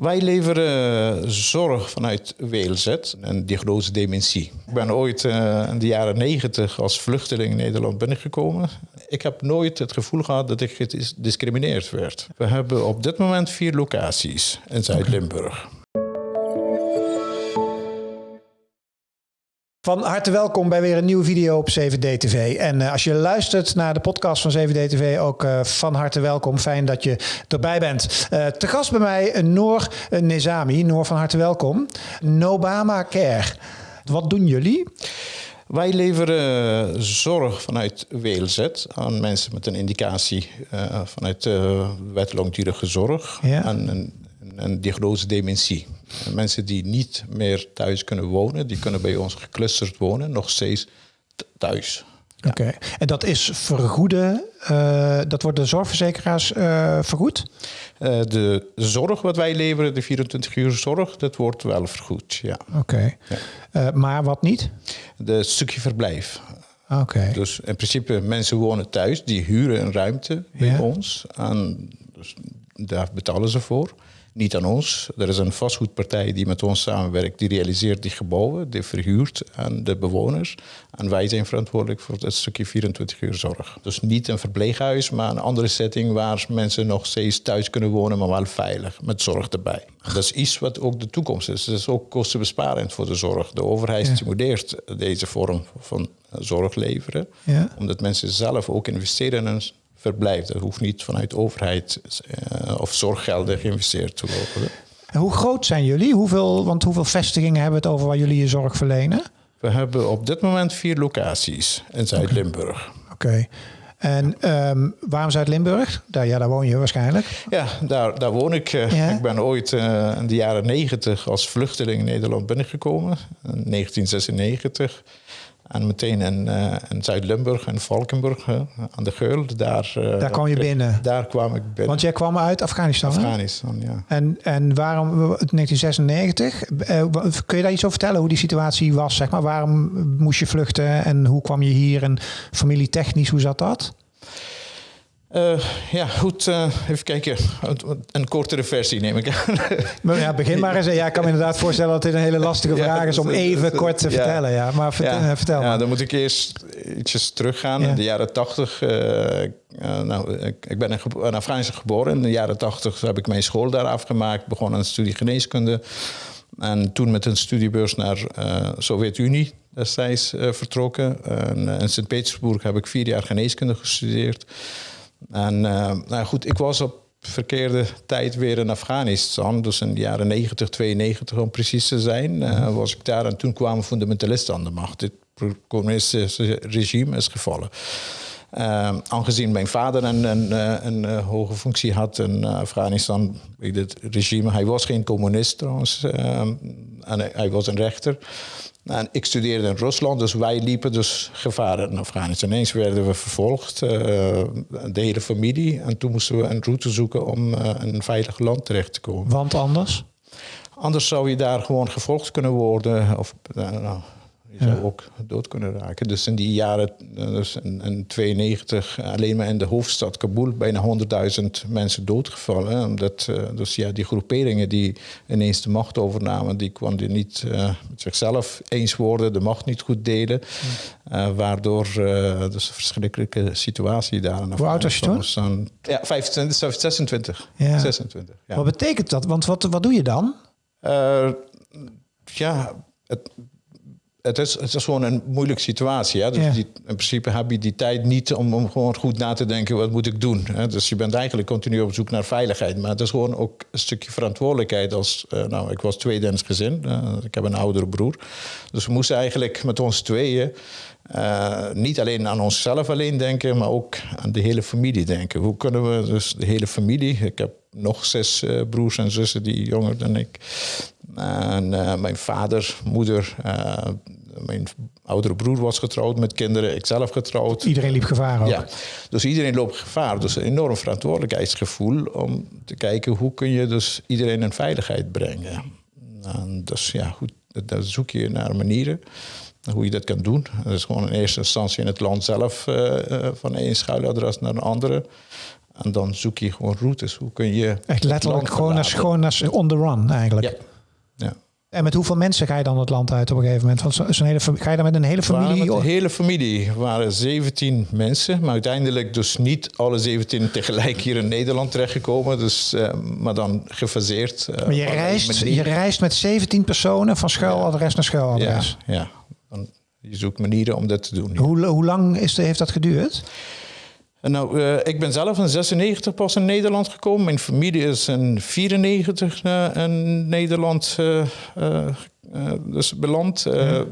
Wij leveren zorg vanuit WLZ, een diagnose dementie. Ik ben ooit uh, in de jaren negentig als vluchteling in Nederland binnengekomen. Ik heb nooit het gevoel gehad dat ik gediscrimineerd werd. We hebben op dit moment vier locaties in Zuid-Limburg. Van harte welkom bij weer een nieuwe video op 7D-TV. En uh, als je luistert naar de podcast van 7D-TV, ook uh, van harte welkom. Fijn dat je erbij bent. Uh, te gast bij mij Noor Nezami. Noor, van harte welkom. Nobama Care. Wat doen jullie? Wij leveren zorg vanuit WLZ aan mensen met een indicatie vanuit wet langdurige zorg. Ja. En een, een diagnose dementie. Mensen die niet meer thuis kunnen wonen, die kunnen bij ons geclusterd wonen, nog steeds thuis. Oké, en dat is vergoeden, uh, dat wordt de zorgverzekeraars uh, vergoed? Uh, de zorg wat wij leveren, de 24 uur zorg, dat wordt wel vergoed, ja. Oké, ja. maar wat niet? De stukje verblijf. Oké. Dus in principe mensen wonen thuis, die huren een ruimte bij ja. ons. En dus daar betalen ze voor niet aan ons. Er is een vastgoedpartij die met ons samenwerkt, die realiseert die gebouwen, die verhuurt aan de bewoners. En wij zijn verantwoordelijk voor het stukje 24 uur zorg. Dus niet een verpleeghuis, maar een andere setting waar mensen nog steeds thuis kunnen wonen, maar wel veilig, met zorg erbij. Dat is iets wat ook de toekomst is. Dat is ook kostenbesparend voor de zorg. De overheid ja. stimuleert deze vorm van zorg leveren, ja. omdat mensen zelf ook investeren in een verblijf. Dat hoeft niet vanuit overheid uh, of zorggelden geïnvesteerd te worden. En hoe groot zijn jullie? Hoeveel, want hoeveel vestigingen hebben we het over waar jullie je zorg verlenen? We hebben op dit moment vier locaties in Zuid-Limburg. Oké. Okay. En um, waarom Zuid-Limburg? Daar, ja, daar woon je waarschijnlijk. Ja, daar, daar woon ik. Ja? Ik ben ooit uh, in de jaren negentig als vluchteling in Nederland binnengekomen. In 1996. En meteen in, uh, in Zuid-Limburg en Valkenburg uh, aan de Geul. Daar, uh, daar kwam je binnen? Daar kwam ik binnen. Want jij kwam uit Afghanistan? Afghanistan, hè? ja. En, en waarom, 1996, kun je daar iets over vertellen hoe die situatie was? Zeg maar? Waarom moest je vluchten en hoe kwam je hier? En familietechnisch, hoe zat dat? Uh, ja, goed. Uh, even kijken. Een kortere versie neem ik aan. ja, begin maar eens. Ja, ik kan me inderdaad voorstellen dat dit een hele lastige vraag is om even kort te vertellen. Ja, maar vertel, ja, vertel Ja, dan moet ik eerst ietsjes teruggaan. In de jaren tachtig. Uh, nou, ik, ik ben in, in Afghanistan geboren. In de jaren tachtig heb ik mijn school daar afgemaakt. Begon aan een studie geneeskunde. En toen met een studiebeurs naar Sovjet-Unie destijds vertrokken. En, in Sint-Petersburg heb ik vier jaar geneeskunde gestudeerd. En uh, nou goed, ik was op verkeerde tijd weer in Afghanistan. Dus in de jaren 90, 92 om precies te zijn, uh, was ik daar. En toen kwamen fundamentalisten aan de macht. Het communistische regime is gevallen. Uh, aangezien mijn vader een, een, een, een, hoge functie had in Afghanistan, het regime, hij was geen communist trouwens, en hij, hij was een rechter. En ik studeerde in Rusland, dus wij liepen dus gevaar in Afghanistan. Ineens werden we vervolgd, uh, de hele familie. En toen moesten we een route zoeken om uh, een veilig land terecht te komen. Want anders? Anders zou je daar gewoon gevolgd kunnen worden. Of, uh, nou, je zou ook dood kunnen raken. Dus in die jaren, dus in, in 92, alleen maar in de hoofdstad Kabul, bijna 100.000 mensen doodgevallen. Omdat uh, dus ja, die groeperingen die ineens de macht overnamen, die konden niet uh, met zichzelf eens worden, de macht niet goed delen. Uh, waardoor dus een verschrikkelijke situatie daar. Hoe oud was je toen? Ja, 25, 26. Ja. 26 ja. Wat betekent dat? Want wat, wat doe je dan? ja, het, het is, het is gewoon een moeilijke situatie. Hè? Dus Ja. die, in principe heb je die tijd niet om, om gewoon goed na te denken, wat moet ik doen? Hè? Dus je bent eigenlijk continu op zoek naar veiligheid. Maar het is gewoon ook een stukje verantwoordelijkheid. Als, eh, nou, ik was tweede in het gezin, eh, ik heb een oudere broer. Dus we moesten eigenlijk met ons tweeën eh, niet alleen aan onszelf alleen denken, maar ook aan de hele familie denken. Hoe kunnen we dus de hele familie, ik heb nog zes broers en zussen die jonger dan ik. En eh, mijn vader, moeder, eh, mijn oudere broer was getrouwd met kinderen, ik zelf getrouwd. Iedereen liep gevaar ook. Ja, dus iedereen loopt gevaar. Dus een enorm verantwoordelijkheidsgevoel om te kijken hoe kun je dus iedereen in veiligheid brengen. En dus ja, goed, daar zoek je naar manieren hoe je dat kan doen. Dat is gewoon in eerste instantie in het land zelf uh, van één schuiladres naar een andere. En dan zoek je gewoon routes. Hoe kun je. Echt letterlijk gewoon als, gewoon als on the run eigenlijk. Ja. En met hoeveel mensen ga je dan het land uit op een gegeven moment? Want zo'n hele, ga je dan met een hele familie? Met de hele familie. waren 17 mensen. Maar uiteindelijk dus niet alle 17 tegelijk hier in Nederland terechtgekomen. Dus, uh, maar dan gefaseerd. Uh, maar je reist, je reist met 17 personen van schuiladres naar schuiladres? Ja, je zoekt manieren om dat te doen. Hoe, hoe lang is de, heeft dat geduurd? Nou, uh, ik ben zelf in 96 pas in Nederland gekomen. Mijn familie is in 94 uh, in Nederland uh, dus beland. Ja.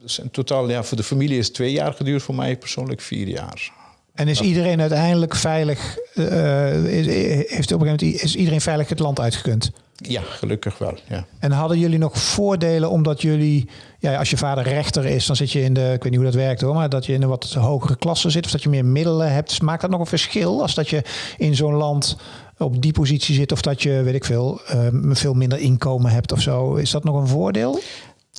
Dus in totaal, ja, voor de familie is twee jaar geduurd, voor mij persoonlijk vier jaar. En is iedereen uiteindelijk veilig? Heeft op een gegeven moment is iedereen veilig het land uitgekund? Ja, gelukkig wel. Ja. En hadden jullie nog voordelen omdat jullie, ja, als je vader rechter is, dan zit je in de, ik weet niet hoe dat werkt hoor, maar dat je in een wat hogere klasse zit of dat je meer middelen hebt. Dus maakt dat nog een verschil als dat je in zo'n land op die positie zit of dat je, weet ik veel, um, veel minder inkomen hebt of zo? Is dat nog een voordeel?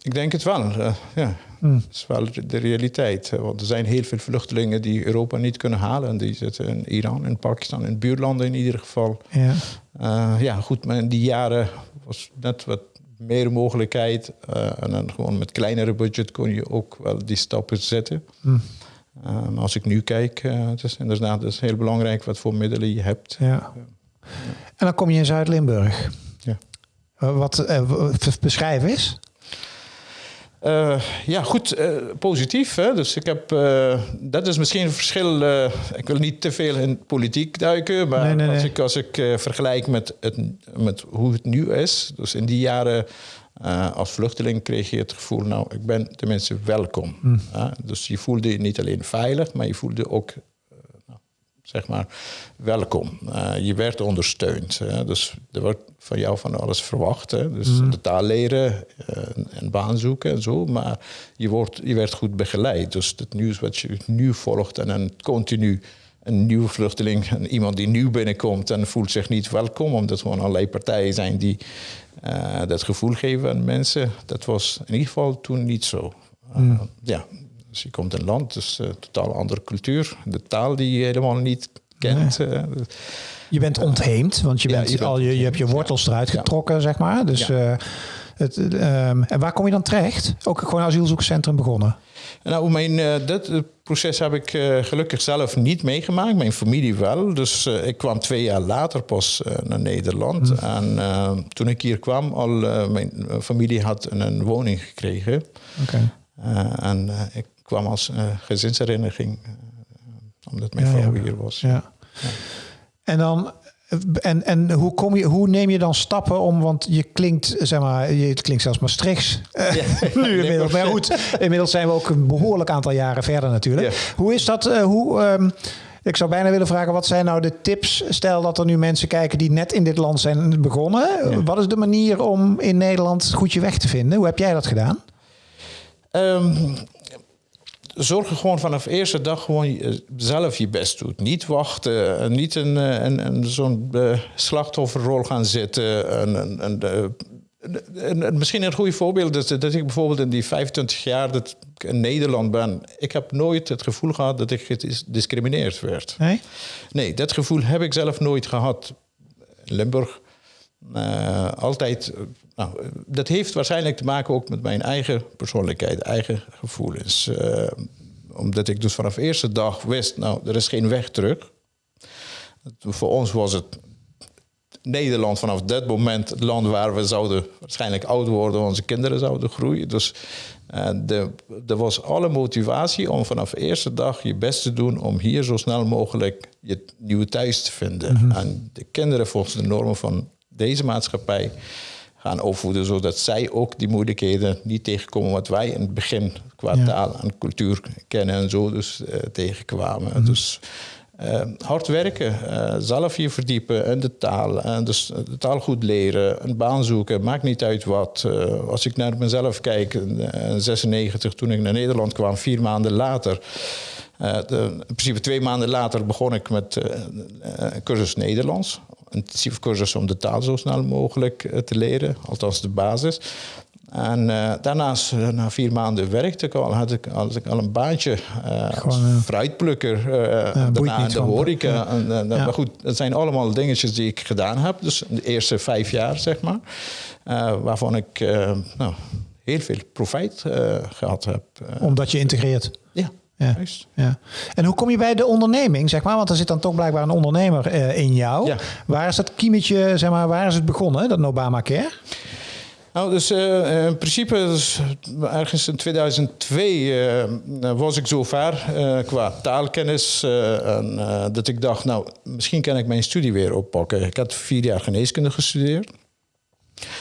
Ik denk het wel, uh, ja. Hmm. Dat is wel de realiteit. Want er zijn heel veel vluchtelingen die Europa niet kunnen halen. En die zitten in Iran, in Pakistan, in buurlanden in ieder geval. Ja, uh, ja goed, maar in die jaren was net wat meer mogelijkheid. Uh, en dan gewoon met kleinere budget kon je ook wel die stappen zetten. Hmm. Uh, maar als ik nu kijk, het is inderdaad het is heel belangrijk wat voor middelen je hebt. Ja. En dan kom je in Zuid-Limburg. Ja. wat beschrijven is? Uh, ja, goed, uh, positief. Hè? Dus ik heb, uh, dat is misschien een verschil. ik wil niet te veel in politiek duiken, maar nee, nee, nee. als ik, als ik vergelijk met, het, met hoe het nu is. Dus in die jaren als vluchteling kreeg je het gevoel, nou, ik ben tenminste welkom. Mm. dus je voelde je niet alleen veilig, maar je voelde ook zeg maar, welkom. Uh, je werd ondersteund. Hè? Dus er wordt van jou van alles verwacht. Hè? Dus mm. de taal leren, uh, een baan zoeken en zo. Maar je, wordt, je werd goed begeleid. Dus het nieuws wat je nu volgt en dan continu een nieuwe vluchteling, iemand die nieuw binnenkomt en voelt zich niet welkom, omdat er gewoon allerlei partijen zijn die uh, dat gevoel geven aan mensen. Dat was in ieder geval toen niet zo. Mm. Ja, dus je komt in een land, dus een totaal andere cultuur. De taal die je helemaal niet kent. Eh, je bent ontheemd, want je, bent, al, je, je hebt je wortels eruit getrokken, zeg maar. Dus, het, um, en waar kom je dan terecht? Ook gewoon asielzoekerscentrum begonnen? Nou, mijn, uh, dat proces heb ik uh, gelukkig zelf niet meegemaakt. Mijn familie wel. Dus uh, ik kwam twee jaar later pas naar Nederland. Mm. En toen ik hier kwam, al mijn familie had een, woning gekregen. Okay. en ik kwam als uh, gezinshereniging, uh, omdat mijn vrouw hier was. Ja. En dan en, en hoe, kom je, hoe neem je dan stappen om, want je klinkt, zeg maar, je, het klinkt zelfs Maastrichts ja. nu inmiddels. Maar goed, inmiddels zijn we ook een behoorlijk aantal jaren verder natuurlijk. Hoe is dat, hoe, um, ik zou bijna willen vragen, wat zijn nou de tips? Stel dat er nu mensen kijken die net in dit land zijn begonnen. Wat is de manier om in Nederland goed je weg te vinden? Hoe heb jij dat gedaan? Um, zorg er gewoon vanaf de eerste dag gewoon zelf je best doet. Niet wachten, niet een, eh, een, een zo'n slachtofferrol gaan zitten. En, en, en, misschien een goed voorbeeld is dat ik bijvoorbeeld in die 25 jaar dat ik in Nederland ben, ik heb nooit het gevoel gehad dat ik gediscrimineerd werd. Nee? Nee, dat gevoel heb ik zelf nooit gehad. In Limburg uh, altijd. Nou, dat heeft waarschijnlijk te maken ook met mijn eigen persoonlijkheid, eigen gevoelens. Uh, omdat ik dus vanaf de eerste dag wist, nou, er is geen weg terug. Voor ons was het Nederland vanaf dat moment het land waar we zouden waarschijnlijk oud worden, onze kinderen zouden groeien. Dus er was alle motivatie om vanaf de eerste dag je best te doen om hier zo snel mogelijk je nieuwe thuis te vinden. Mm -hmm. En de kinderen volgens de normen van deze maatschappij gaan opvoeden, zodat zij ook die moeilijkheden niet tegenkomen wat wij in het begin qua taal en cultuur kennen en zo dus uh, tegenkwamen. Mhm. Dus uh, hard werken, uh, zelf je verdiepen in de taal. En dus de taal goed leren, een baan zoeken, maakt niet uit wat. als ik naar mezelf kijk, in 96 toen ik naar Nederland kwam, vier maanden later. De, in principe twee maanden later begon ik met een cursus Nederlands intensieve cursus om de taal zo snel mogelijk eh, te leren, althans de basis. En uh, daarnaast, na vier maanden werkte ik al, had ik, had ik al een baantje. Uh, Gewoon, fruitplukker, daarna de horeca. Ja. En, Maar goed, dat zijn allemaal dingetjes die ik gedaan heb. Dus de eerste vijf jaar, zeg maar. waarvan ik nou, heel veel profijt gehad heb. Omdat je integreert? Ja. Ja. En hoe kom je bij de onderneming, zeg maar? Want er zit dan toch blijkbaar een ondernemer uh, in jou. Ja. Waar is dat kiemetje, zeg maar, waar is het begonnen, dat Obama Care? Nou, dus uh, in principe, dus, ergens in 2002 uh, was ik zo ver qua taalkennis. en, dat ik dacht, nou, misschien kan ik mijn studie weer oppakken. Ik had vier jaar geneeskunde gestudeerd.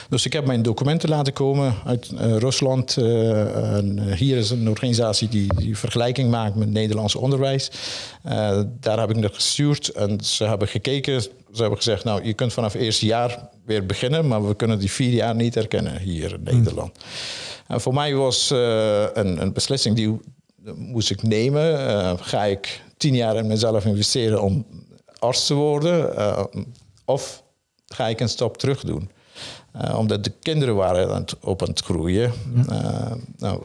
Dus ik heb mijn documenten laten komen uit uh, Rusland. Uh, en hier is een organisatie die, die vergelijking maakt met Nederlands onderwijs. Daar heb ik naar gestuurd en ze hebben gekeken. Ze hebben gezegd, nou, je kunt vanaf eerste jaar weer beginnen, maar we kunnen die vier jaar niet herkennen hier in. Nederland. En voor mij was een, een, beslissing die moest ik nemen. ga ik tien jaar in mezelf investeren om arts te worden? of ga ik een stap terug doen? Uh, omdat de kinderen waren aan het, op aan het groeien. Uh, nou,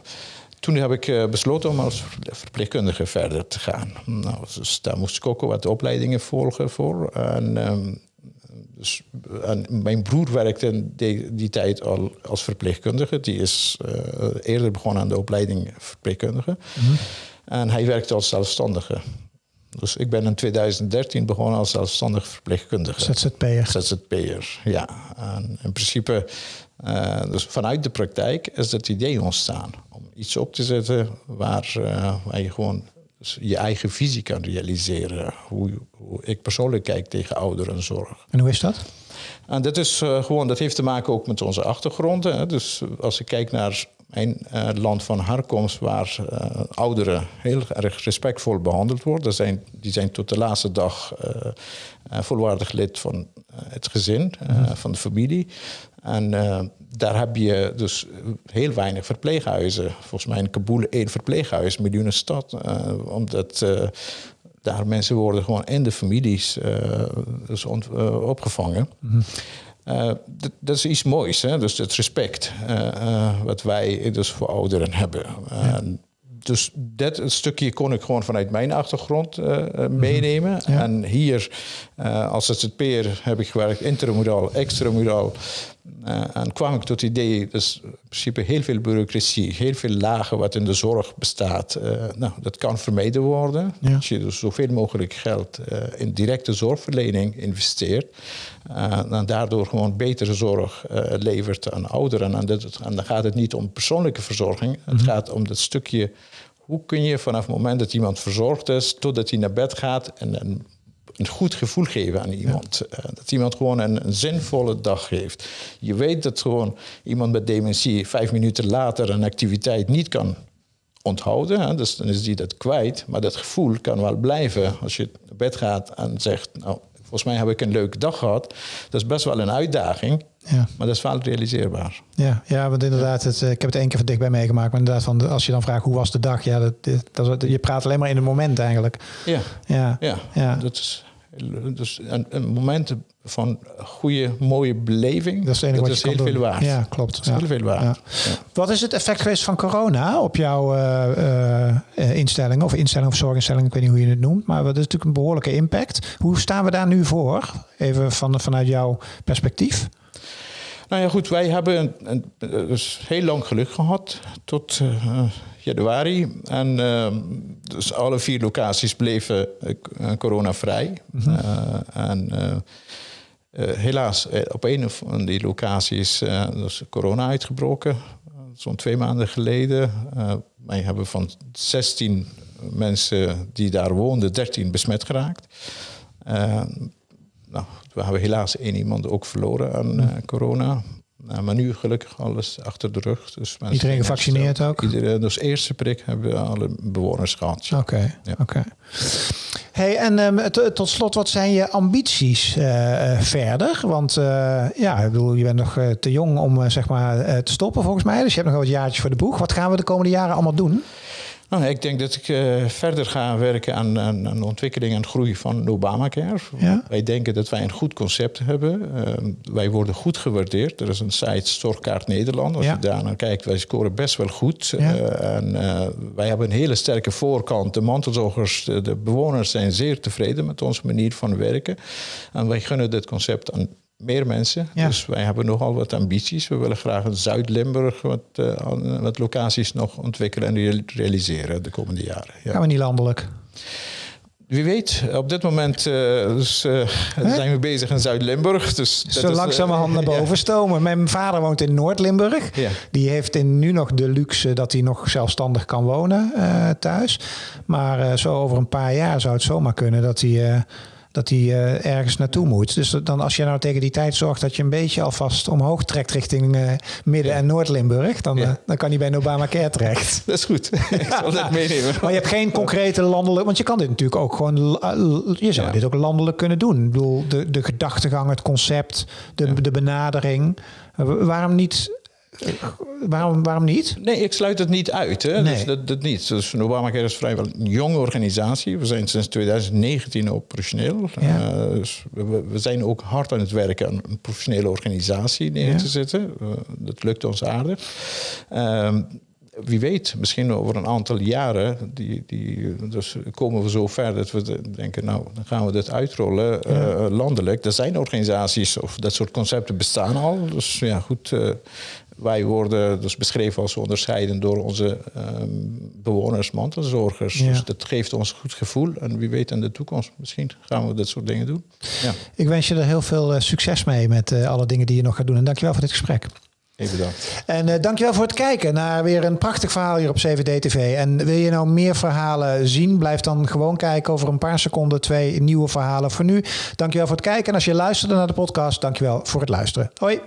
toen heb ik uh, besloten om als verpleegkundige verder te gaan. Nou, dus daar moest ik ook wat opleidingen volgen voor. En, um, dus, en mijn broer werkte in die, die, tijd al als verpleegkundige. Die is eerder begonnen aan de opleiding verpleegkundige. Mm -hmm. En hij werkte als zelfstandige. Dus ik ben in 2013 begonnen als zelfstandig verpleegkundige. ZZP'er. ZZP'er, ja. En in principe, uh, dus vanuit de praktijk is het idee ontstaan om iets op te zetten waar, uh, waar je gewoon dus je eigen visie kan realiseren. Hoe, hoe, ik persoonlijk kijk tegen ouderenzorg. En hoe is dat? En dat is uh, gewoon, dat heeft te maken ook met onze achtergronden. Hè. Dus als ik kijk naar mijn uh, land van herkomst, waar uh, ouderen heel erg respectvol behandeld worden. Zijn, die zijn tot de laatste dag uh, volwaardig lid van het gezin, mm. van de familie. En daar heb je dus heel weinig verpleeghuizen. Volgens mij in Kabul één verpleeghuis, miljoenenstad. omdat daar mensen worden gewoon in de families dus opgevangen. Mm. Uh, dat, is iets moois, hè? dus het respect uh, uh, wat wij dus voor ouderen hebben. Ja. dus dat stukje kon ik gewoon vanuit mijn achtergrond mhm. meenemen. Ja. En hier als ZZP'er heb ik gewerkt intramuraal, extramuraal. Uh, en kwam ik tot het idee, dus in principe heel veel bureaucratie, heel veel lagen wat in de zorg bestaat. Uh, nou, dat kan vermeden worden. Ja. Als je dus zoveel mogelijk geld uh, in directe zorgverlening investeert. en daardoor gewoon betere zorg levert aan ouderen. En, dat, en, dan gaat het niet om persoonlijke verzorging. Het mhm. gaat om dat stukje, hoe kun je vanaf het moment dat iemand verzorgd is, totdat hij naar bed gaat en, en een goed gevoel geven aan iemand. Ja. Uh, dat iemand gewoon een, een, zinvolle dag heeft. Je weet dat gewoon iemand met dementie vijf minuten later een activiteit niet kan onthouden. Hè? Dus dan is die dat kwijt. Maar dat gevoel kan wel blijven als je naar bed gaat en zegt... nou, volgens mij heb ik een leuke dag gehad. Dat is best wel een uitdaging. Ja. Maar dat is wel realiseerbaar. Ja, ja want inderdaad, het, eh, ik heb het één keer van dichtbij meegemaakt. Maar inderdaad, van, als je dan vraagt hoe was de dag, ja, dat, dat, je praat alleen maar in het moment eigenlijk. Ja, ja. ja. ja. dat is dus een, een moment van goede, mooie beleving. Dat is, dat is heel veel waard. Ja, klopt. Dat is heel veel waard. Ja. Wat is het effect geweest van corona op jouw uh, uh, instellingen of instellingen of zorginstellingen? Ik weet niet hoe je het noemt, maar dat is natuurlijk een behoorlijke impact. Hoe staan we daar nu voor? Even van, vanuit jouw perspectief. Nou ja, goed, wij hebben een, een, dus heel lang geluk gehad tot uh, januari. En uh, dus alle vier locaties bleven uh, coronavrij. Mm -hmm. en helaas, op een van die locaties is corona uitgebroken. Zo'n twee maanden geleden. wij hebben van 16 mensen die daar woonden, 13 besmet geraakt. Nou, we hebben helaas één iemand ook verloren aan uh, corona. Nou, maar nu gelukkig alles achter de rug. Dus iedereen gevaccineerd ook? Iedereen, dus eerste prik hebben alle bewoners gehad. Oké, ja. oké. Hey, en um, tot slot, wat zijn je ambities uh, verder? Want uh, ja, ik bedoel, je bent nog te jong om zeg maar te stoppen volgens mij. Dus je hebt nog wel wat jaartjes voor de boeg. Wat gaan we de komende jaren allemaal doen? Nou, ik denk dat ik uh, verder ga werken aan, aan, aan, de ontwikkeling en groei van Obamacare. Ja? Wij denken dat wij een goed concept hebben. Uh, wij worden goed gewaardeerd. Er is een site Storkaart Nederland. Als ja. je daar naar kijkt, wij scoren best wel goed. Ja. Uh, en wij hebben een hele sterke voorkant. De mantelzorgers, de, de bewoners zijn zeer tevreden met onze manier van werken. En wij gunnen dit concept aan meer mensen. Dus wij hebben nogal wat ambities. We willen graag in Zuid-Limburg wat, uh, wat locaties nog ontwikkelen en realiseren de komende jaren. Ja. Gaan we niet landelijk? Wie weet, op dit moment uh, dus, uh, zijn we bezig in Zuid-Limburg. Dus Zo langzamerhand naar boven stomen. Mijn vader woont in Noord-Limburg. Ja. Die heeft in, nu nog de luxe dat hij nog zelfstandig kan wonen thuis. Maar zo over een paar jaar zou het zomaar kunnen dat hij dat hij uh, ergens naartoe moet. Dus dan als je nou tegen die tijd zorgt dat je een beetje alvast omhoog trekt richting uh, Midden- en Noord-Limburg, dan, uh, dan kan hij bij Obamacare terecht. Dat is goed. Ik zal dat meenemen. Maar je hebt geen concrete landelijk, want je kan dit natuurlijk ook gewoon, je zou ja. dit ook landelijk kunnen doen. Ik bedoel, de, de gedachtegang, het concept, de, de benadering. Waarom niet waarom, waarom niet? Nee, ik sluit het niet uit. Hè? Nee. Dus dat, dat niet. Dus Obamacare is vrijwel een jonge organisatie. We zijn sinds 2019 operationeel. Ja. Uh, dus we, we, zijn ook hard aan het werken aan een professionele organisatie neer te zetten. Uh, dat lukt ons aardig. Uh, wie weet, misschien over een aantal jaren, die, die, dus komen we zo ver dat we denken, nou, dan gaan we dit uitrollen uh, landelijk. Er zijn organisaties of dat soort concepten bestaan al. Dus ja, goed, uh, wij worden dus beschreven als onderscheiden door onze um, bewoners, mantelzorgers. Ja. Dus dat geeft ons een goed gevoel. En wie weet in de toekomst, misschien gaan we dat soort dingen doen. Ja. Ik wens je er heel veel uh, succes mee met uh, alle dingen die je nog gaat doen. En dankjewel voor dit gesprek. Even bedankt. En uh, dankjewel voor het kijken naar weer een prachtig verhaal hier op CVD TV. En wil je nou meer verhalen zien? Blijf dan gewoon kijken over een paar seconden twee nieuwe verhalen. Voor nu, dankjewel voor het kijken. En als je luisterde naar de podcast, dankjewel voor het luisteren. Hoi.